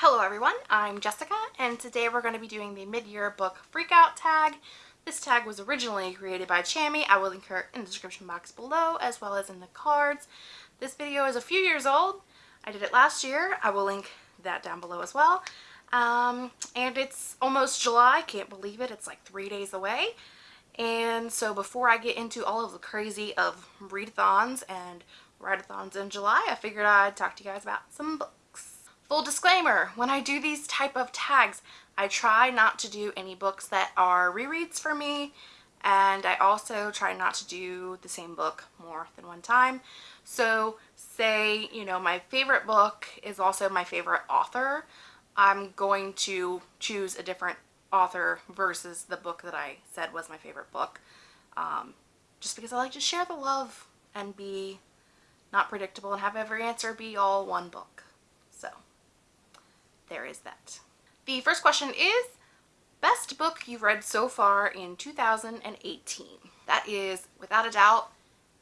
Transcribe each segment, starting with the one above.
Hello everyone, I'm Jessica and today we're going to be doing the mid-year book freakout tag. This tag was originally created by Chami. I will link her in the description box below as well as in the cards. This video is a few years old. I did it last year. I will link that down below as well. Um, and it's almost July. Can't believe it. It's like three days away. And so before I get into all of the crazy of readathons and write-a-thons in July, I figured I'd talk to you guys about some books. Full disclaimer, when I do these type of tags, I try not to do any books that are rereads for me and I also try not to do the same book more than one time. So say, you know, my favorite book is also my favorite author. I'm going to choose a different author versus the book that I said was my favorite book. Um, just because I like to share the love and be not predictable and have every answer be all one book. There is that. The first question is, best book you've read so far in 2018? That is, without a doubt,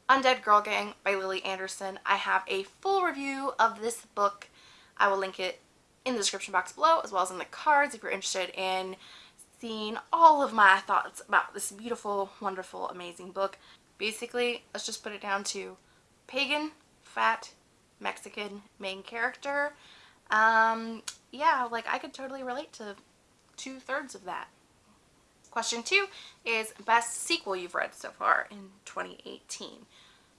Undead Girl Gang by Lily Anderson. I have a full review of this book. I will link it in the description box below as well as in the cards if you're interested in seeing all of my thoughts about this beautiful, wonderful, amazing book. Basically, let's just put it down to pagan, fat, Mexican main character um, yeah, like I could totally relate to two thirds of that. Question two is best sequel you've read so far in 2018.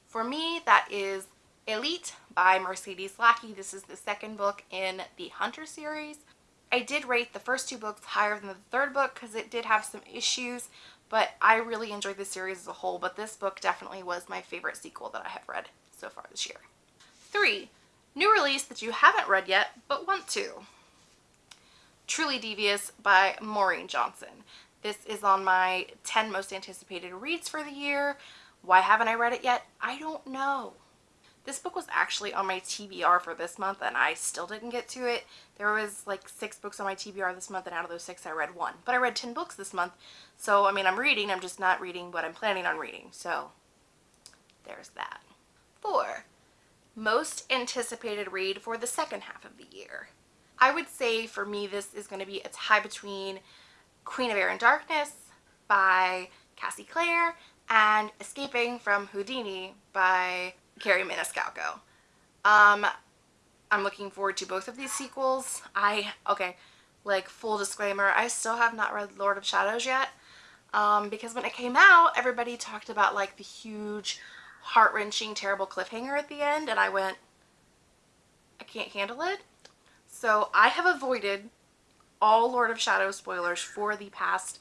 For me, that is Elite by Mercedes Lackey. This is the second book in the Hunter series. I did rate the first two books higher than the third book because it did have some issues, but I really enjoyed the series as a whole, but this book definitely was my favorite sequel that I have read so far this year. Three, New release that you haven't read yet, but want to. Truly Devious by Maureen Johnson. This is on my 10 most anticipated reads for the year. Why haven't I read it yet? I don't know. This book was actually on my TBR for this month and I still didn't get to it. There was like six books on my TBR this month and out of those six I read one. But I read 10 books this month. So, I mean, I'm reading, I'm just not reading what I'm planning on reading. So, there's that. Four, most anticipated read for the second half of the year. I would say for me this is going to be a tie between Queen of Air and Darkness by Cassie Clare and Escaping from Houdini by Kerri Maniscalco. Um, I'm looking forward to both of these sequels. I, okay, like full disclaimer, I still have not read Lord of Shadows yet um, because when it came out, everybody talked about like the huge heart-wrenching, terrible cliffhanger at the end, and I went, I can't handle it. So I have avoided all Lord of Shadows spoilers for the past,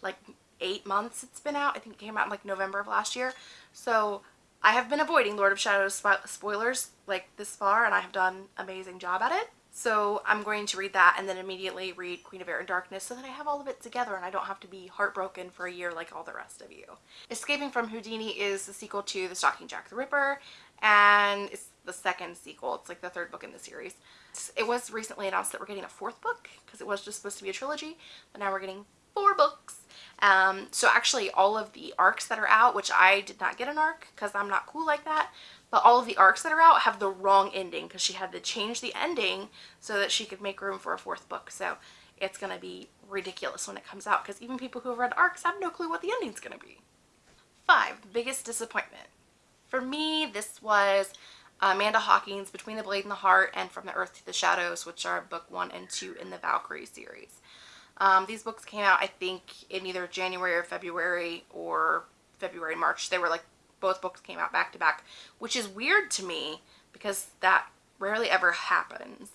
like, eight months it's been out. I think it came out in, like, November of last year. So I have been avoiding Lord of Shadows spo spoilers, like, this far, and I have done amazing job at it. So I'm going to read that and then immediately read Queen of Air and Darkness so that I have all of it together and I don't have to be heartbroken for a year like all the rest of you. Escaping from Houdini is the sequel to The Stalking Jack the Ripper and it's the second sequel. It's like the third book in the series. It was recently announced that we're getting a fourth book because it was just supposed to be a trilogy, but now we're getting four books. Um, so actually all of the arcs that are out, which I did not get an arc because I'm not cool like that, but all of the arcs that are out have the wrong ending because she had to change the ending so that she could make room for a fourth book. So it's going to be ridiculous when it comes out because even people who have read arcs have no clue what the ending's going to be. Five, biggest disappointment. For me, this was Amanda Hocking's Between the Blade and the Heart and From the Earth to the Shadows, which are book one and two in the Valkyrie series. Um, these books came out, I think, in either January or February or February, March. They were like both books came out back to back, which is weird to me because that rarely ever happens.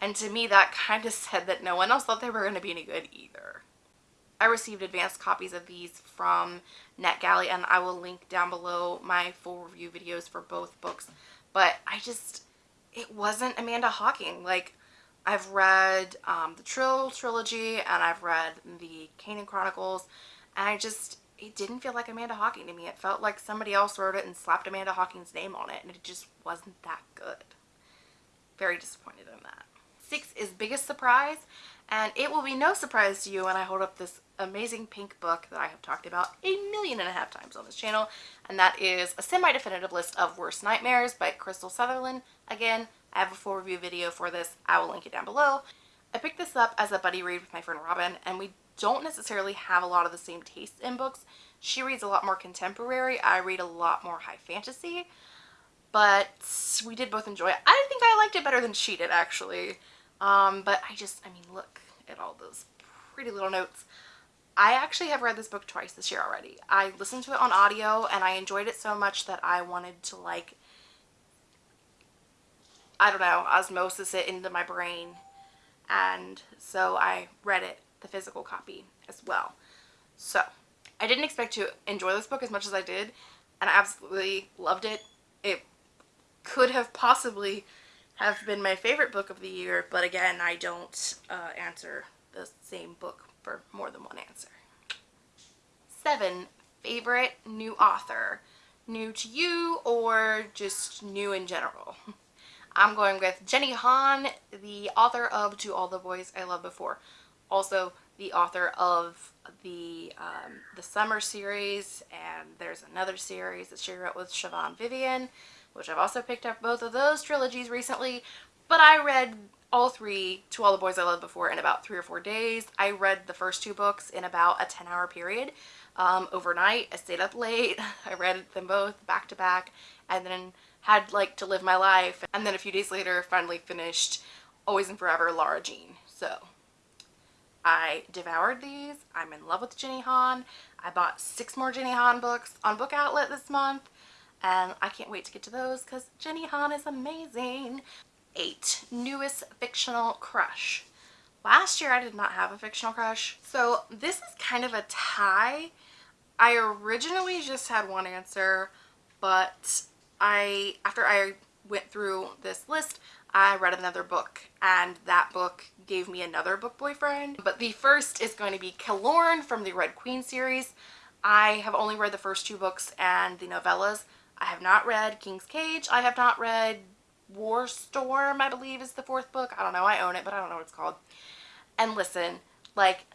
And to me, that kind of said that no one else thought they were going to be any good either. I received advanced copies of these from NetGalley and I will link down below my full review videos for both books. But I just, it wasn't Amanda Hocking. Like, I've read um, the Trylle trilogy and I've read the Kanin Chronicles and I just, it didn't feel like Amanda Hocking to me. It felt like somebody else wrote it and slapped Amanda Hocking's name on it and it just wasn't that good. Very disappointed in that. Six is Biggest Surprise and it will be no surprise to you when I hold up this amazing pink book that I have talked about a million and a half times on this channel and that is a semi-definitive list of worst nightmares by Krystal Sutherland. Again, I have a full review video for this. I will link it down below. I picked this up as a buddy read with my friend Robin, and we don't necessarily have a lot of the same tastes in books. She reads a lot more contemporary. I read a lot more high fantasy. But we did both enjoy it. I think I liked it better than she did, actually. Um, but I just, I mean, look at all those pretty little notes. I actually have read this book twice this year already. I listened to it on audio and I enjoyed it so much that I wanted to like, I don't know, osmosis it into my brain. And so I read it, the physical copy as well. So I didn't expect to enjoy this book as much as I did and I absolutely loved it. It could have possibly have been my favorite book of the year, but again, I don't uh, answer the same book for more than one answer. Seven, favorite new author. New to you or just new in general? I'm going with Jenny Han, the author of To All the Boys I Loved Before. Also the author of the um, the summer series and there's another series that she wrote with Siobhan Vivian which I've also picked up both of those trilogies recently but I read all three to all the boys I loved before in about three or four days. I read the first two books in about a 10 hour period um, overnight. I stayed up late. I read them both back to back and then had like to live my life. And then a few days later finally finished Always and Forever Lara Jean. So I devoured these. I'm in love with Jenny Han. I bought six more Jenny Han books on Book Outlet this month and I can't wait to get to those because Jenny Han is amazing. 8. Newest fictional crush. Last year I did not have a fictional crush. So this is kind of a tie. I originally just had one answer, but I after I went through this list, I read another book and that book gave me another book boyfriend. But the first is going to be Kilorn from the Red Queen series. I have only read the first two books and the novellas. I have not read King's Cage. I have not read War Storm, I believe is the fourth book. I don't know. I own it, but I don't know what it's called. And listen, like,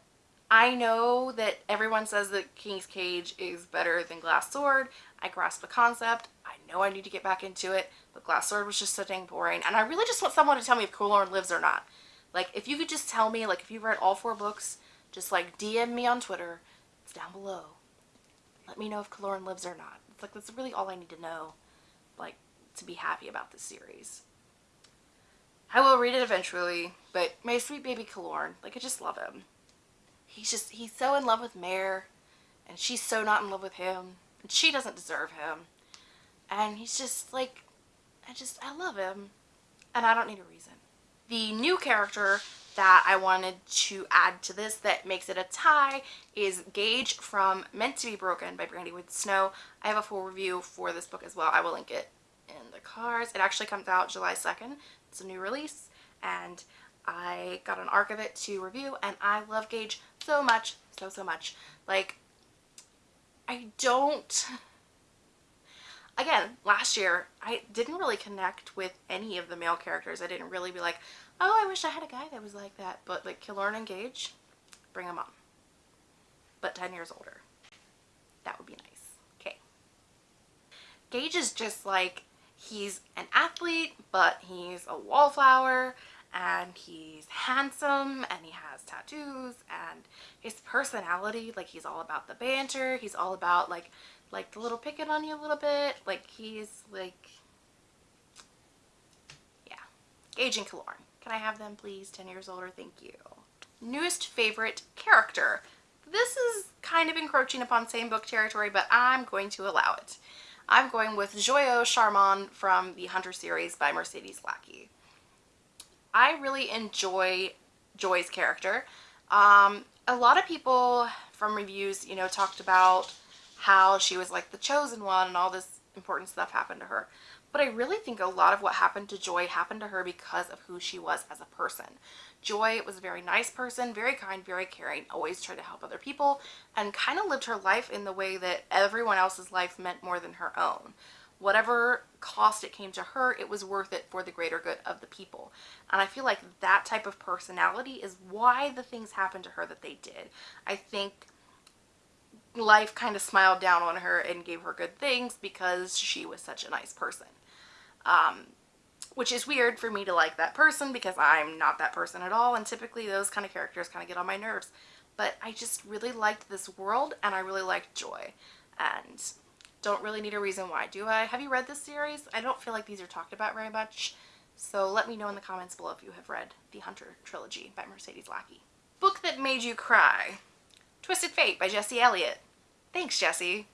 I know that everyone says that King's Cage is better than Glass Sword. I grasp the concept. I know I need to get back into it, but Glass Sword was just so dang boring. And I really just want someone to tell me if Kilorn lives or not. Like, if you could just tell me, like, if you've read all four books, just, like, DM me on Twitter. It's down below. Let me know if Kilorn lives or not. It's like, that's really all I need to know. Like, to be happy about this series. I will read it eventually, but my sweet baby Kilorn, like I just love him. He's just, he's so in love with Mare, and she's so not in love with him, and she doesn't deserve him. And he's just like, I just, I love him, and I don't need a reason. The new character that I wanted to add to this that makes it a tie is Gage from Meant to be Broken by Brandy Woods Snow. I have a full review for this book as well. I will link it in the cards. It actually comes out July 2nd. It's a new release and I got an arc of it to review and I love Gage so much, so, so much. Like, I don't... Again, last year, I didn't really connect with any of the male characters. I didn't really be like, oh, I wish I had a guy that was like that. But like Kilorn and Gage, bring them on. But 10 years older. That would be nice. Okay. Gage is just like he's an athlete, but he's a wallflower and he's handsome and he has tattoos and his personality, like he's all about the banter. He's all about like, like the little picking on you a little bit. Like he's like, yeah, Gage and Kilorn. Can I have them please? 10 years older, thank you. Newest favorite character. This is kind of encroaching upon same book territory, but I'm going to allow it. I'm going with Joyeaux Charmand from the Hunter series by Mercedes Lackey. I really enjoy Joy's character. Um, a lot of people from reviews, you know, talked about how she was like the chosen one and all this important stuff happened to her. But I really think a lot of what happened to Joy happened to her because of who she was as a person. Joy was a very nice person, very kind, very caring, always tried to help other people, and kind of lived her life in the way that everyone else's life meant more than her own. Whatever cost it came to her, it was worth it for the greater good of the people. And I feel like that type of personality is why the things happened to her that they did. I think life kind of smiled down on her and gave her good things because she was such a nice person. Um, which is weird for me to like that person because I'm not that person at all and typically those kind of characters kind of get on my nerves. But I just really liked this world and I really liked Joy and don't really need a reason why do I? Have you read this series? I don't feel like these are talked about very much so let me know in the comments below if you have read the Hunter trilogy by Mercedes Lackey. Book that made you cry Twisted Fate by Jesse Elliott. Thanks Jesse.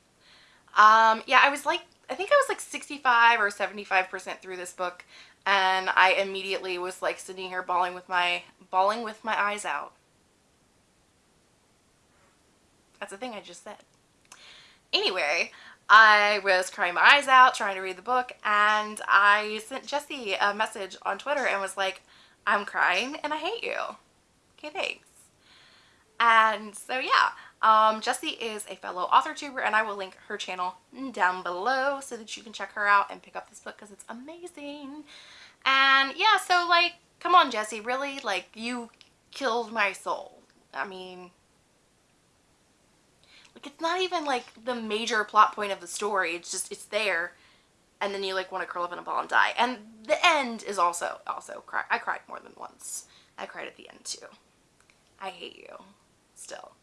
Um yeah I was like I think I was like 65 or 75% through this book and I immediately was like sitting here bawling with my bawling with my eyes out. That's the thing I just said. Anyway, I was crying my eyes out trying to read the book and I sent Jesse a message on Twitter and was like, I'm crying and I hate you. Okay, thanks. And so yeah, um, Jessie is a fellow author tuber and I will link her channel down below so that you can check her out and pick up this book because it's amazing. And yeah, so like, come on Jessie, really? Like, you killed my soul. I mean, like it's not even like the major plot point of the story. It's just, it's there. And then you like want to curl up in a ball and die. And the end is also, also cry. I cried more than once. I cried at the end too. I hate you still.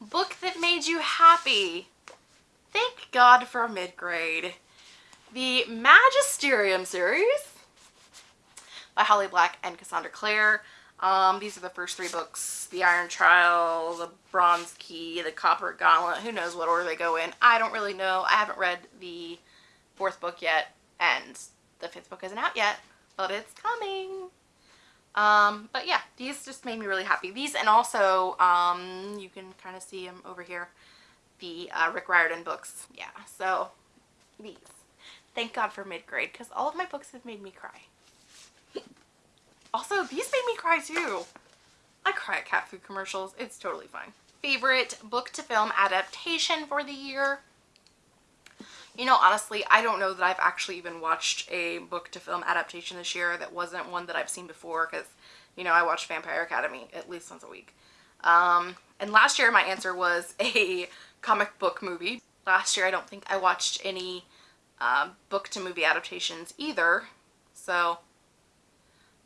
Book that made you happy. Thank God for mid-grade. The Magisterium series by Holly Black and Cassandra Clare. Um, these are the first three books. The Iron Trial, the Bronze Key, the Copper Gauntlet. Who knows what order they go in. I don't really know. I haven't read the fourth book yet and the fifth book isn't out yet, but it's coming. Um, but yeah, these just made me really happy. These and also, um, you can kind of see them over here, the uh, Rick Riordan books. Yeah, so these. Thank God for mid-grade because all of my books have made me cry. also, these made me cry too. I cry at cat food commercials. It's totally fine. Favorite book to film adaptation for the year? You know, honestly, I don't know that I've actually even watched a book to film adaptation this year that wasn't one that I've seen before because, you know, I watch Vampire Academy at least once a week. Um, and last year my answer was a comic book movie. Last year I don't think I watched any uh, book to movie adaptations either. So,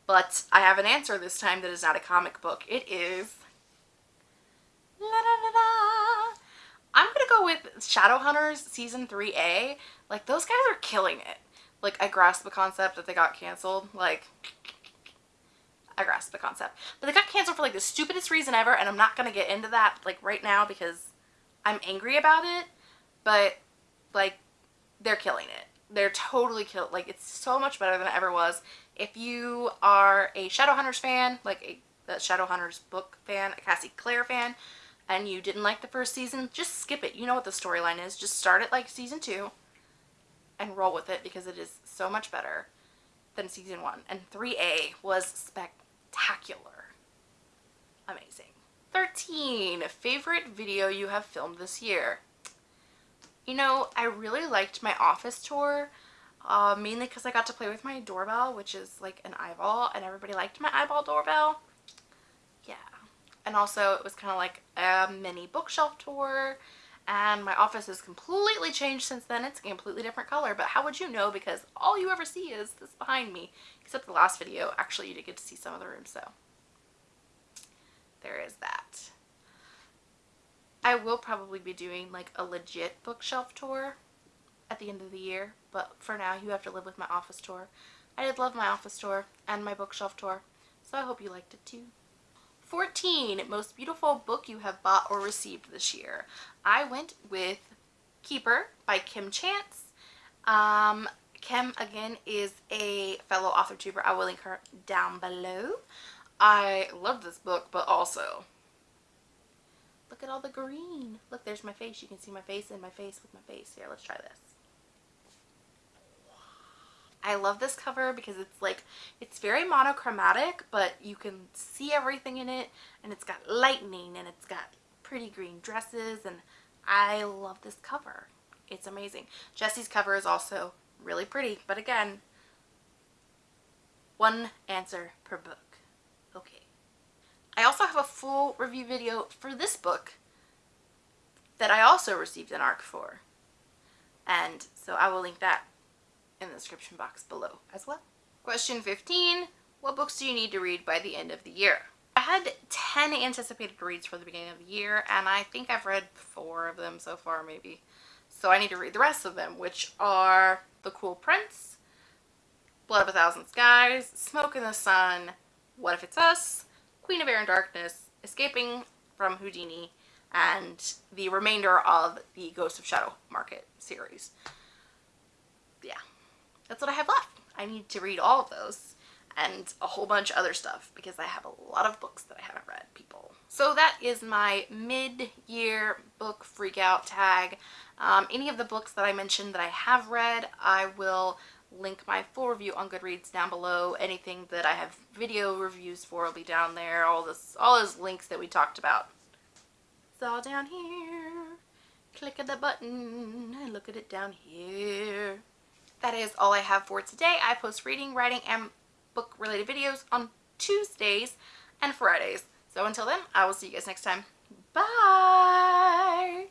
but I have an answer this time that is not a comic book. It is la, da, da, da, I'm gonna go with Shadowhunters season 3A. Like those guys are killing it. Like I grasp the concept that they got canceled. Like I grasp the concept. But they got canceled for like the stupidest reason ever and I'm not gonna get into that like right now because I'm angry about it. But like they're killing it. They're totally killed. Like it's so much better than it ever was. If you are a Shadowhunters fan, like a, a Shadowhunters book fan, a Cassie Clare fan, and you didn't like the first season, just skip it. You know what the storyline is. Just start it like season two and roll with it because it is so much better than season one. And 3A was spectacular. Amazing. 13. Favorite video you have filmed this year? You know, I really liked my office tour, uh, mainly because I got to play with my doorbell, which is like an eyeball, and everybody liked my eyeball doorbell and also it was kind of like a mini bookshelf tour and my office has completely changed since then. It's a completely different color, but how would you know? Because all you ever see is this behind me, except the last video. Actually, you did get to see some of the rooms, so there is that. I will probably be doing like a legit bookshelf tour at the end of the year, but for now you have to live with my office tour. I did love my office tour and my bookshelf tour, so I hope you liked it too. 14 most beautiful book you have bought or received this year. I went with keeper by kim chance. Um kim again is a fellow author tuber. I will link her down below. I love this book but also look at all the green. Look there's my face. You can see my face and my face with my face. Here let's try this I love this cover because it's like, it's very monochromatic, but you can see everything in it and it's got lightning and it's got pretty green dresses and I love this cover. It's amazing. Jessie's cover is also really pretty, but again, one answer per book. Okay. I also have a full review video for this book that I also received an ARC for. And so I will link that in the description box below as well. Question 15. What books do you need to read by the end of the year? I had 10 anticipated reads for the beginning of the year, and I think I've read four of them so far, maybe. So I need to read the rest of them, which are The Cruel Prince, Blood of a Thousand Skies, Smoke in the Sun, What If It's Us, Queen of Air and Darkness, Escaping from Houdini, and the remainder of the Ghost of Shadow Market series. That's what I have left. I need to read all of those and a whole bunch of other stuff because I have a lot of books that I haven't read, people. So that is my mid-year book freakout tag. Um, any of the books that I mentioned that I have read, I will link my full review on Goodreads down below. Anything that I have video reviews for will be down there. All this, all those links that we talked about. It's all down here. Click of the button and look at it down here. That is all I have for today. I post reading, writing, and book related videos on Tuesdays and Fridays. So until then, I will see you guys next time. Bye!